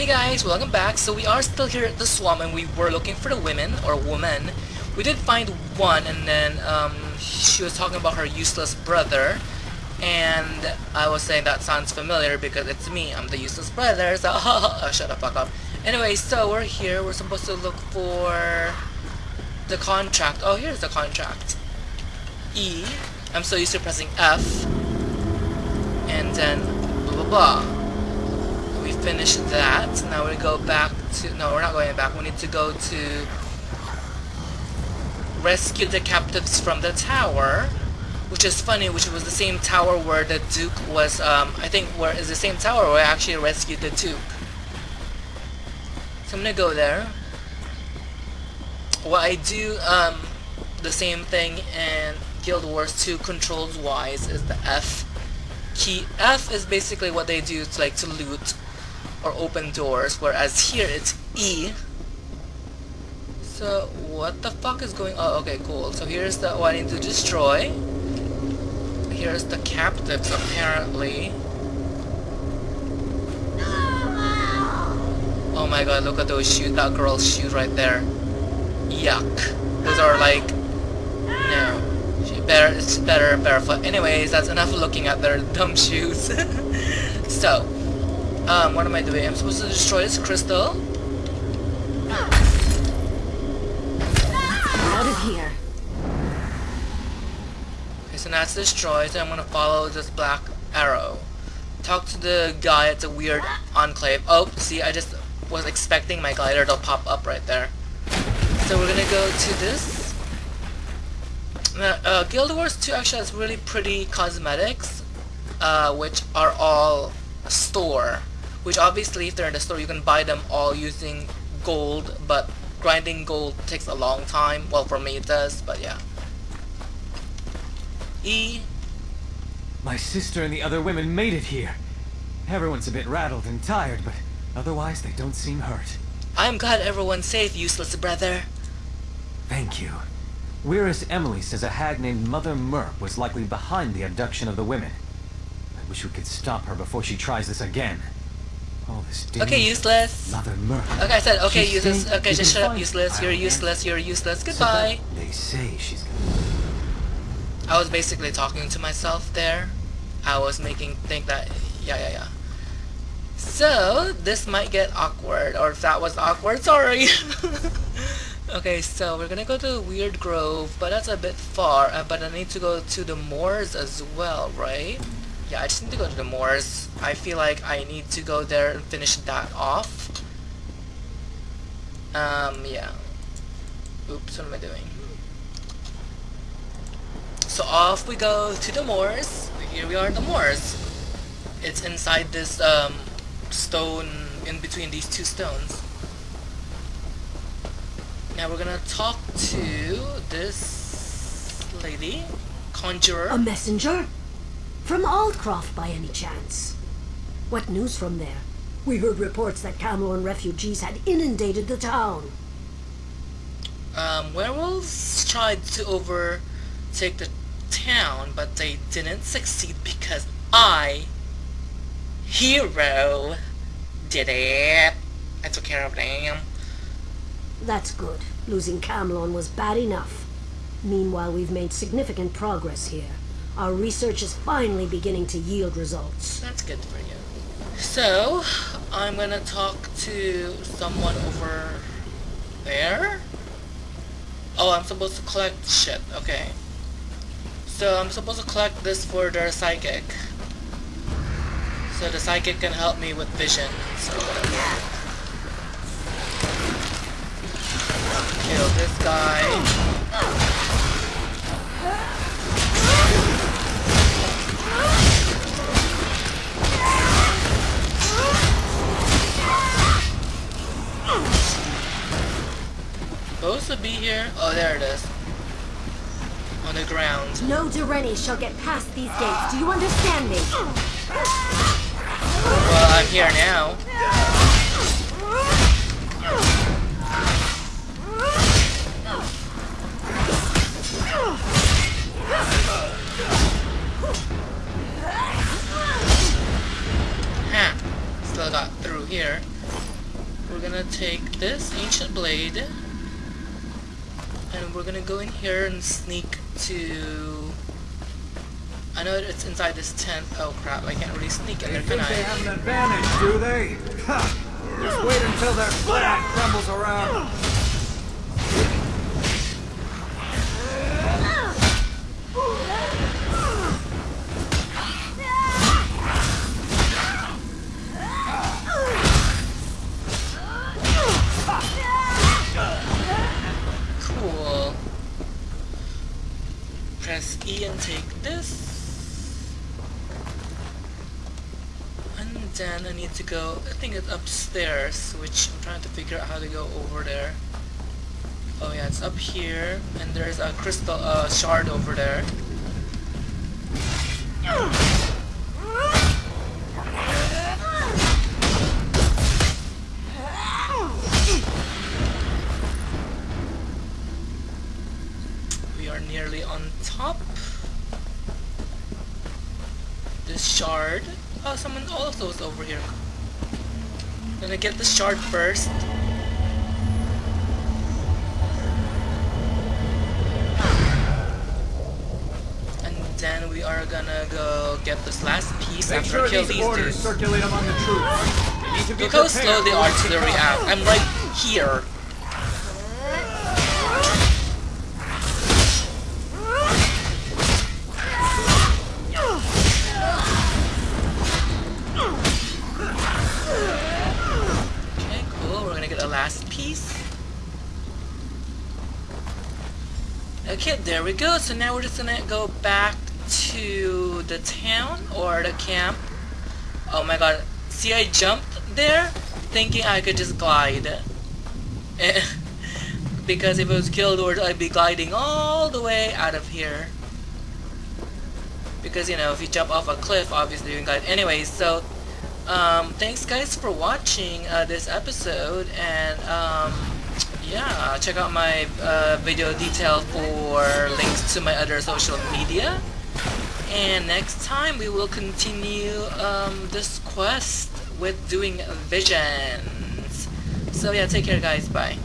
Hey guys, welcome back. So we are still here at the swamp and we were looking for the women, or woman. We did find one and then um, she was talking about her useless brother. And I was saying that sounds familiar because it's me, I'm the useless brother, so oh, shut the fuck up. Anyway, so we're here, we're supposed to look for the contract. Oh, here's the contract. E. I'm so used to pressing F. And then blah blah blah we finished that. Now we go back to... No, we're not going back. We need to go to... Rescue the captives from the tower. Which is funny, which was the same tower where the Duke was... Um, I think where is the same tower where I actually rescued the Duke. So I'm gonna go there. Well, I do um, the same thing in Guild Wars 2 controls wise is the F key. F is basically what they do to like to loot or open doors, whereas here it's E. So what the fuck is going on? Oh, okay, cool. So here's the I need to destroy. Here's the captives apparently. Oh my god, look at those shoes. That girl's shoes right there. Yuck. Those are like no. She better it's better barefoot. Anyways, that's enough looking at their dumb shoes. so um, what am I doing? I'm supposed to destroy this crystal. Out of here. Okay, so now it's destroyed, so I'm gonna follow this black arrow. Talk to the guy at the weird enclave. Oh, see, I just was expecting my glider to pop up right there. So we're gonna go to this. Now, uh, Guild Wars 2 actually has really pretty cosmetics, uh, which are all store which obviously if they're in the store you can buy them all using gold but grinding gold takes a long time. Well for me it does but yeah. E? My sister and the other women made it here. Everyone's a bit rattled and tired but otherwise they don't seem hurt. I'm glad everyone's safe useless brother. Thank you. Whereas Emily says a hag named Mother Merp was likely behind the abduction of the women. I wish we could stop her before she tries this again. Okay, useless. Okay, I said okay, useless. Okay, just shut up, useless. You're useless. You're useless. Goodbye. They say she's. I was basically talking to myself there. I was making think that yeah yeah yeah. So this might get awkward, or if that was awkward, sorry. okay, so we're gonna go to Weird Grove, but that's a bit far. Uh, but I need to go to the moors as well, right? Yeah, I just need to go to the moors. I feel like I need to go there and finish that off. Um, yeah. Oops, what am I doing? So off we go to the moors. Here we are the moors. It's inside this um, stone, in between these two stones. Now we're gonna talk to this lady, conjurer. A messenger? From Aldcroft by any chance? What news from there? We heard reports that Camlorn refugees had inundated the town. Um, werewolves tried to overtake the town, but they didn't succeed because I, hero, did it. I took care of them. That's good. Losing Camlorn was bad enough. Meanwhile, we've made significant progress here. Our research is finally beginning to yield results. That's good for you. So, I'm gonna talk to someone over there. Oh, I'm supposed to collect shit. Okay. So, I'm supposed to collect this for their psychic. So the psychic can help me with vision. So whatever. Kill this guy. Supposed to be here? Oh, there it is. On the ground. No Direni shall get past these gates. Do you understand me? Well, I'm here now. Huh. Still got through here. we're gonna take this ancient blade and we're gonna go in here and sneak to I know it's inside this tent. Oh crap, I can't really sneak in there, can they have an advantage, do they? Ha! Just wait until their flag crumbles around. Then I need to go, I think it's upstairs, which I'm trying to figure out how to go over there. Oh yeah, it's up here, and there's a crystal uh, shard over there. We are nearly on top. This shard. Oh, someone also is over here. Gonna get the shard first. And then we are gonna go get this last piece Make after sure I kill these these orders dudes. Circulate among the troops. Need to be Look how slow the artillery act. I'm right here. There we go. So now we're just gonna go back to the town or the camp. Oh my god. See, I jumped there thinking I could just glide. Because if it was Guild Wars, I'd be gliding all the way out of here. Because, you know, if you jump off a cliff, obviously you can glide. Anyway, so, um, thanks guys for watching uh, this episode, and, um, yeah, check out my uh, video detail for links to my other social media. And next time we will continue um, this quest with doing visions. So yeah, take care guys, bye.